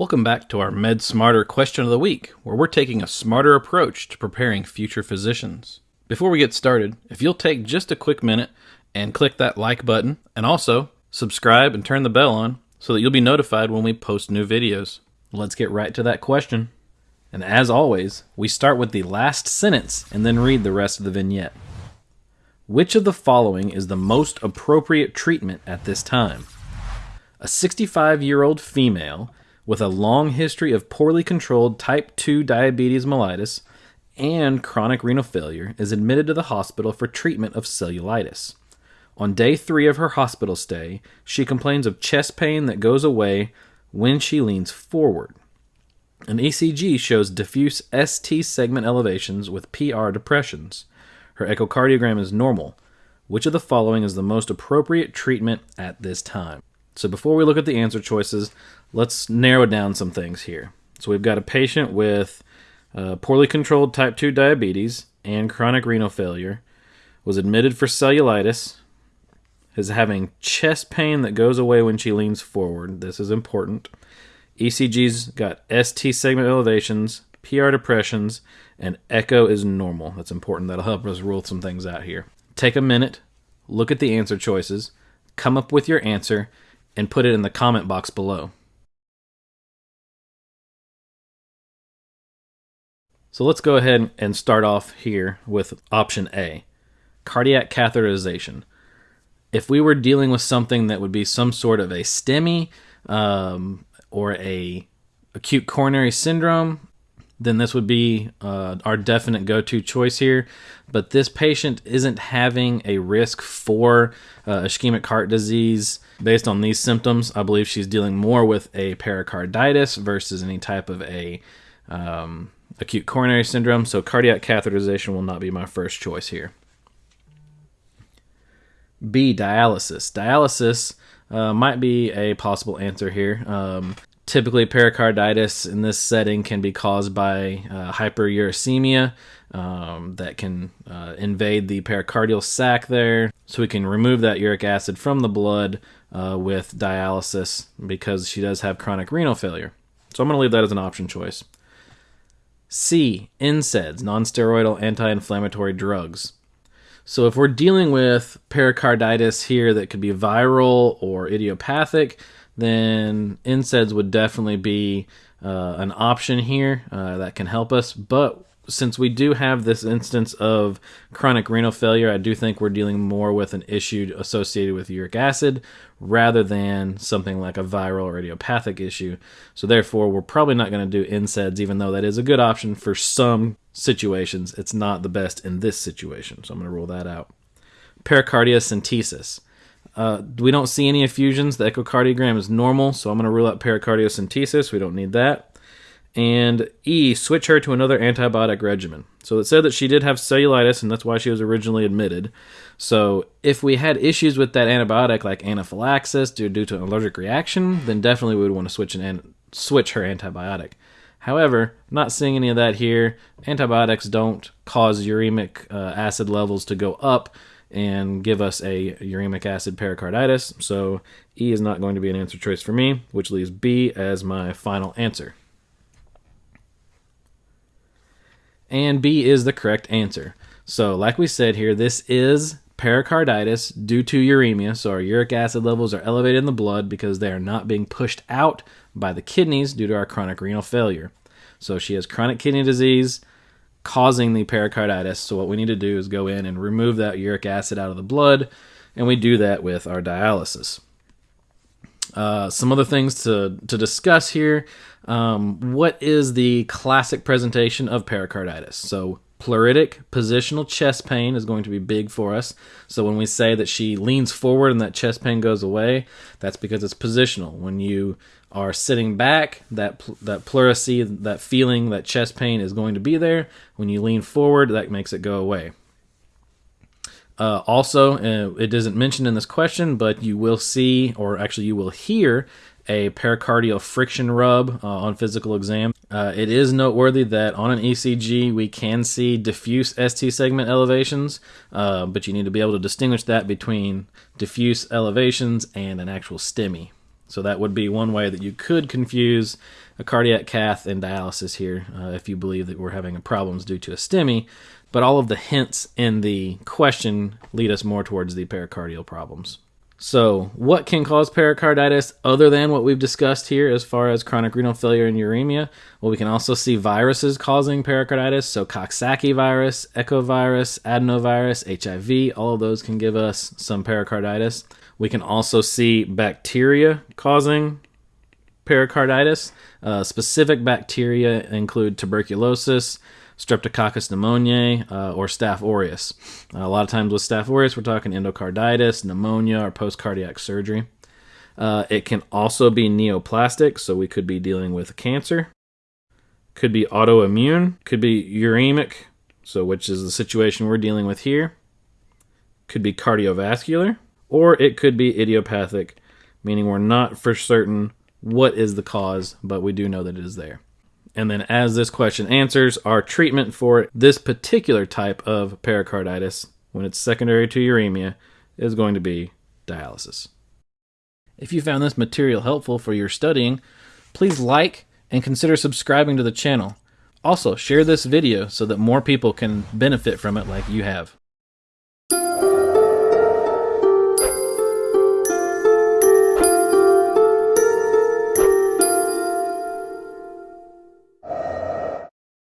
Welcome back to our Med Smarter question of the week, where we're taking a smarter approach to preparing future physicians. Before we get started, if you'll take just a quick minute and click that like button, and also subscribe and turn the bell on so that you'll be notified when we post new videos. Let's get right to that question. And as always, we start with the last sentence and then read the rest of the vignette. Which of the following is the most appropriate treatment at this time? A 65 year old female with a long history of poorly controlled type 2 diabetes mellitus and chronic renal failure is admitted to the hospital for treatment of cellulitis. On day three of her hospital stay, she complains of chest pain that goes away when she leans forward. An ECG shows diffuse ST segment elevations with PR depressions. Her echocardiogram is normal. Which of the following is the most appropriate treatment at this time? So before we look at the answer choices, let's narrow down some things here. So we've got a patient with uh, poorly controlled type 2 diabetes and chronic renal failure, was admitted for cellulitis, is having chest pain that goes away when she leans forward. This is important. ECG's got ST segment elevations, PR depressions, and echo is normal. That's important. That'll help us rule some things out here. Take a minute, look at the answer choices, come up with your answer, and put it in the comment box below. So let's go ahead and start off here with option A cardiac catheterization. If we were dealing with something that would be some sort of a STEMI um, or a acute coronary syndrome, then this would be uh, our definite go-to choice here. But this patient isn't having a risk for uh, ischemic heart disease based on these symptoms. I believe she's dealing more with a pericarditis versus any type of a um, acute coronary syndrome, so cardiac catheterization will not be my first choice here. B, dialysis. Dialysis uh, might be a possible answer here. Um, typically, pericarditis in this setting can be caused by uh, hyperuricemia um, that can uh, invade the pericardial sac there. So we can remove that uric acid from the blood uh, with dialysis because she does have chronic renal failure. So I'm going to leave that as an option choice. C. NSAIDs, nonsteroidal anti-inflammatory drugs. So if we're dealing with pericarditis here that could be viral or idiopathic, then NSAIDs would definitely be uh, an option here uh, that can help us. But since we do have this instance of chronic renal failure, I do think we're dealing more with an issue associated with uric acid rather than something like a viral or idiopathic issue. So therefore, we're probably not going to do NSAIDs, even though that is a good option for some situations. It's not the best in this situation, so I'm going to rule that out. Pericardiocentesis. Uh, we don't see any effusions. The echocardiogram is normal, so I'm going to rule out pericardiocentesis. We don't need that and E, switch her to another antibiotic regimen. So it said that she did have cellulitis, and that's why she was originally admitted. So if we had issues with that antibiotic, like anaphylaxis due, due to an allergic reaction, then definitely we would want to switch an switch her antibiotic. However, not seeing any of that here. Antibiotics don't cause uremic uh, acid levels to go up and give us a uremic acid pericarditis. So E is not going to be an answer choice for me, which leaves B as my final answer. and B is the correct answer. So, like we said here, this is pericarditis due to uremia. So, our uric acid levels are elevated in the blood because they are not being pushed out by the kidneys due to our chronic renal failure. So, she has chronic kidney disease causing the pericarditis. So, what we need to do is go in and remove that uric acid out of the blood, and we do that with our dialysis. Uh, some other things to, to discuss here. Um, what is the classic presentation of pericarditis? So, pleuritic positional chest pain is going to be big for us. So, when we say that she leans forward and that chest pain goes away, that's because it's positional. When you are sitting back, that that pleurisy, that feeling, that chest pain is going to be there. When you lean forward, that makes it go away. Uh, also, uh, it isn't mentioned in this question, but you will see, or actually, you will hear a pericardial friction rub uh, on physical exam. Uh, it is noteworthy that on an ECG we can see diffuse ST segment elevations, uh, but you need to be able to distinguish that between diffuse elevations and an actual STEMI. So that would be one way that you could confuse a cardiac cath and dialysis here uh, if you believe that we're having problems due to a STEMI. But all of the hints in the question lead us more towards the pericardial problems. So, what can cause pericarditis other than what we've discussed here as far as chronic renal failure and uremia? Well, we can also see viruses causing pericarditis. So, Coxsackie virus, echovirus, adenovirus, HIV, all of those can give us some pericarditis. We can also see bacteria causing pericarditis. Uh, specific bacteria include tuberculosis, Streptococcus pneumoniae, uh, or Staph aureus. Uh, a lot of times with Staph aureus, we're talking endocarditis, pneumonia, or post cardiac surgery. Uh, it can also be neoplastic, so we could be dealing with cancer. Could be autoimmune, could be uremic, so which is the situation we're dealing with here. Could be cardiovascular, or it could be idiopathic, meaning we're not for certain what is the cause, but we do know that it is there. And then, as this question answers, our treatment for this particular type of pericarditis, when it's secondary to uremia, is going to be dialysis. If you found this material helpful for your studying, please like and consider subscribing to the channel. Also, share this video so that more people can benefit from it like you have.